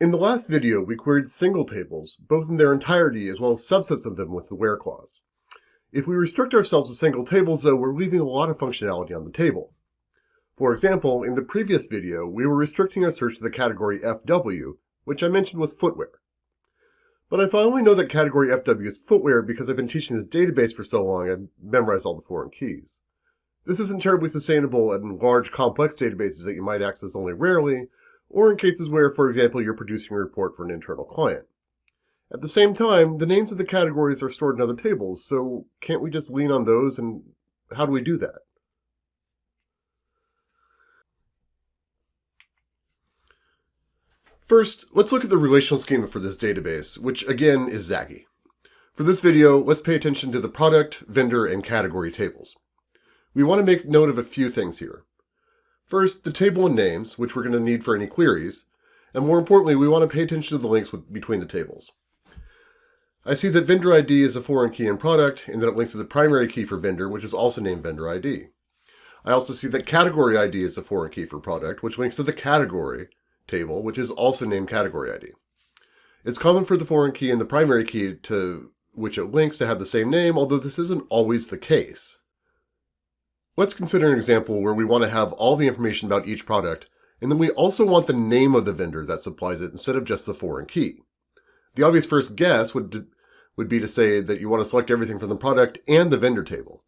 In the last video, we queried single tables, both in their entirety as well as subsets of them with the where clause. If we restrict ourselves to single tables, though, we're leaving a lot of functionality on the table. For example, in the previous video, we were restricting our search to the category FW, which I mentioned was footwear. But I finally know that category FW is footwear because I've been teaching this database for so long I've memorized all the foreign keys. This isn't terribly sustainable in large, complex databases that you might access only rarely, or in cases where, for example, you're producing a report for an internal client. At the same time, the names of the categories are stored in other tables, so can't we just lean on those and how do we do that? First, let's look at the relational schema for this database, which again is ZAGI. For this video, let's pay attention to the product, vendor, and category tables. We want to make note of a few things here. First, the table and names, which we're going to need for any queries, and more importantly, we want to pay attention to the links with, between the tables. I see that vendor ID is a foreign key in product, and that it links to the primary key for vendor, which is also named vendor ID. I also see that category ID is a foreign key for product, which links to the category table, which is also named category ID. It's common for the foreign key and the primary key to which it links to have the same name, although this isn't always the case. Let's consider an example where we want to have all the information about each product, and then we also want the name of the vendor that supplies it instead of just the foreign key. The obvious first guess would, would be to say that you want to select everything from the product and the vendor table.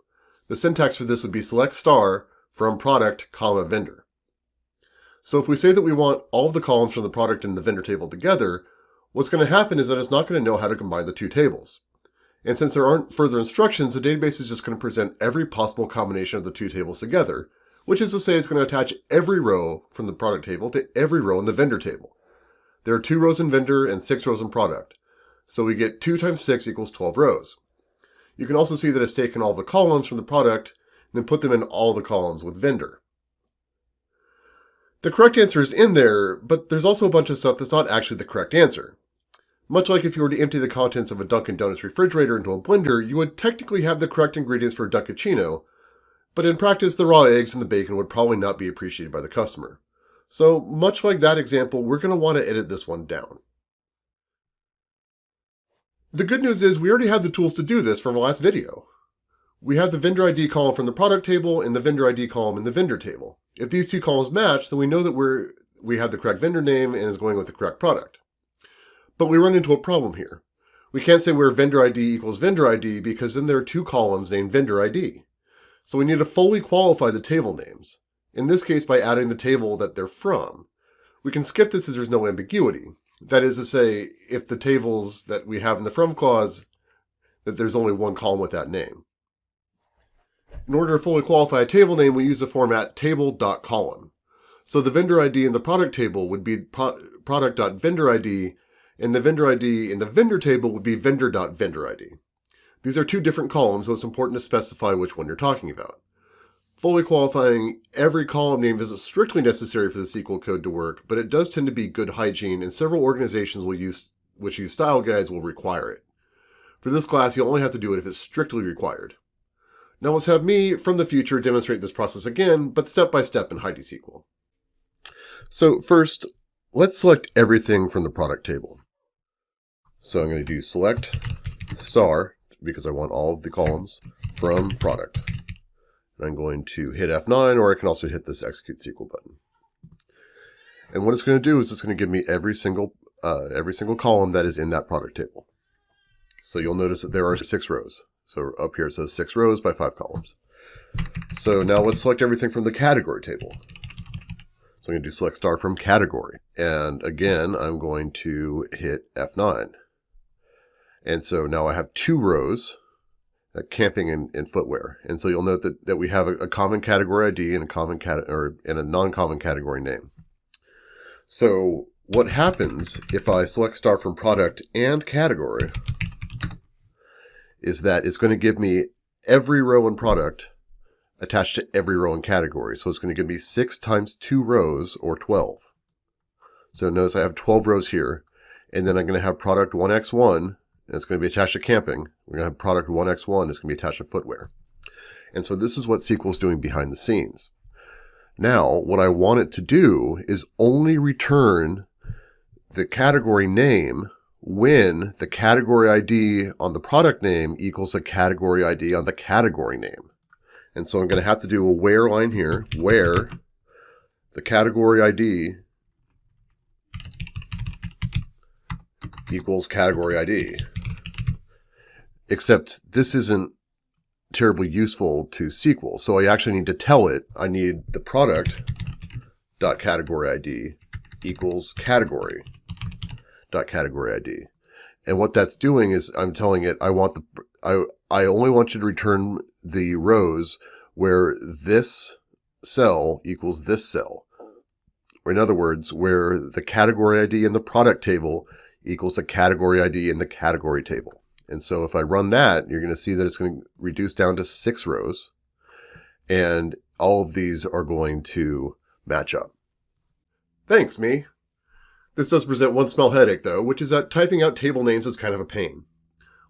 The syntax for this would be select star from product, comma, vendor. So if we say that we want all of the columns from the product and the vendor table together, what's going to happen is that it's not going to know how to combine the two tables. And since there aren't further instructions, the database is just going to present every possible combination of the two tables together, which is to say it's going to attach every row from the product table to every row in the vendor table. There are two rows in vendor and six rows in product. So we get 2 times 6 equals 12 rows. You can also see that it's taken all the columns from the product and then put them in all the columns with vendor. The correct answer is in there, but there's also a bunch of stuff that's not actually the correct answer. Much like if you were to empty the contents of a Dunkin' Donuts refrigerator into a blender, you would technically have the correct ingredients for a Dunkaccino, but in practice the raw eggs and the bacon would probably not be appreciated by the customer. So much like that example, we're going to want to edit this one down. The good news is we already have the tools to do this from the last video. We have the vendor ID column from the product table and the vendor ID column in the vendor table. If these two columns match, then we know that we're, we have the correct vendor name and is going with the correct product. But we run into a problem here. We can't say where vendor ID equals vendor ID because then there are two columns named vendor ID. So we need to fully qualify the table names, in this case by adding the table that they're from. We can skip this as there's no ambiguity. That is to say, if the tables that we have in the from clause, that there's only one column with that name. In order to fully qualify a table name, we use the format table.column. So the vendor ID in the product table would be product.vendor_id and the vendor ID in the vendor table would be vendor.vendor_id. These are two different columns, so it's important to specify which one you're talking about. Fully qualifying every column name isn't strictly necessary for the SQL code to work, but it does tend to be good hygiene, and several organizations will use, which use style guides will require it. For this class, you'll only have to do it if it's strictly required. Now let's have me, from the future, demonstrate this process again, but step by step in HeidiSQL. So first, let's select everything from the product table. So I'm going to do select star because I want all of the columns from product. And I'm going to hit F9 or I can also hit this execute SQL button. And what it's going to do is it's going to give me every single uh, every single column that is in that product table. So you'll notice that there are six rows. So up here it says six rows by five columns. So now let's select everything from the category table. So I'm going to do select star from category. And again, I'm going to hit F9. And so now I have two rows, uh, camping and, and, footwear. And so you'll note that, that we have a, a common category ID and a common cat or and a non-common category name. So what happens if I select star from product and category is that it's going to give me every row in product attached to every row in category. So it's going to give me 6 times 2 rows, or 12. So notice I have 12 rows here. And then I'm going to have product 1x1 it's going to be attached to camping. We're going to have product 1x1 is going to be attached to footwear. And so this is what SQL is doing behind the scenes. Now, what I want it to do is only return the category name when the category ID on the product name equals a category ID on the category name. And so I'm going to have to do a where line here, where the category ID equals category ID. Except this isn't terribly useful to SQL. So I actually need to tell it I need the product dot category ID equals category dot category ID. And what that's doing is I'm telling it I want the I I only want you to return the rows where this cell equals this cell. Or in other words, where the category ID in the product table equals the category ID in the category table. And so if I run that, you're going to see that it's going to reduce down to six rows. And all of these are going to match up. Thanks, me. This does present one small headache, though, which is that typing out table names is kind of a pain.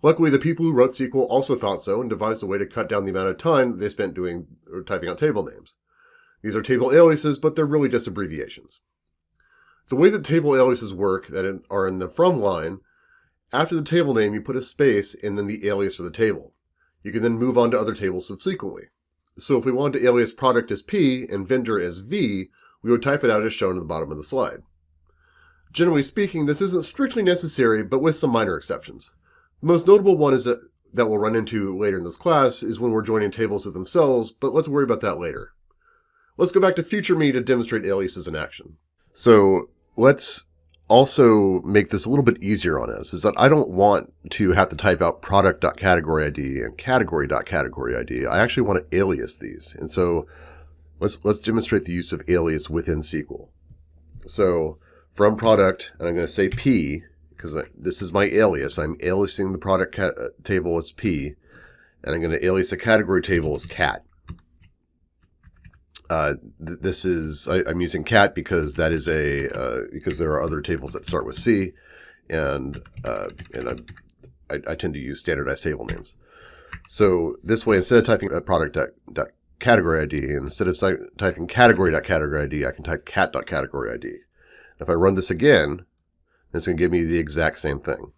Luckily, the people who wrote SQL also thought so and devised a way to cut down the amount of time they spent doing or typing out table names. These are table aliases, but they're really just abbreviations. The way that table aliases work that are in the from line after the table name, you put a space and then the alias for the table. You can then move on to other tables subsequently. So if we wanted to alias product as P and vendor as V, we would type it out as shown at the bottom of the slide. Generally speaking, this isn't strictly necessary, but with some minor exceptions. The most notable one is that, that we'll run into later in this class is when we're joining tables to themselves, but let's worry about that later. Let's go back to future me to demonstrate aliases in action. So let's also make this a little bit easier on us is that I don't want to have to type out product.category ID and category.category ID. I actually want to alias these. And so let's, let's demonstrate the use of alias within SQL. So from product, and I'm going to say P because this is my alias. I'm aliasing the product uh, table as P and I'm going to alias the category table as cat. Uh, th this is I, am using cat because that is a uh, because there are other tables that start with C, and uh, and I, I, I tend to use standardized table names. So this way, instead of typing a product dot, dot category ID, instead of typing category dot category ID, I can type cat dot category ID. If I run this again, it's going to give me the exact same thing.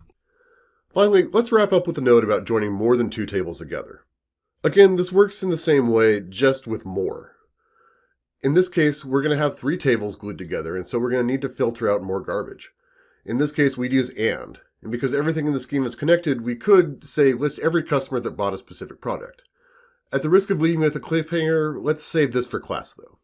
Finally, let's wrap up with a note about joining more than two tables together. Again, this works in the same way, just with more. In this case, we're going to have three tables glued together, and so we're going to need to filter out more garbage. In this case, we'd use AND, and because everything in the scheme is connected, we could, say, list every customer that bought a specific product. At the risk of leaving with a cliffhanger, let's save this for class, though.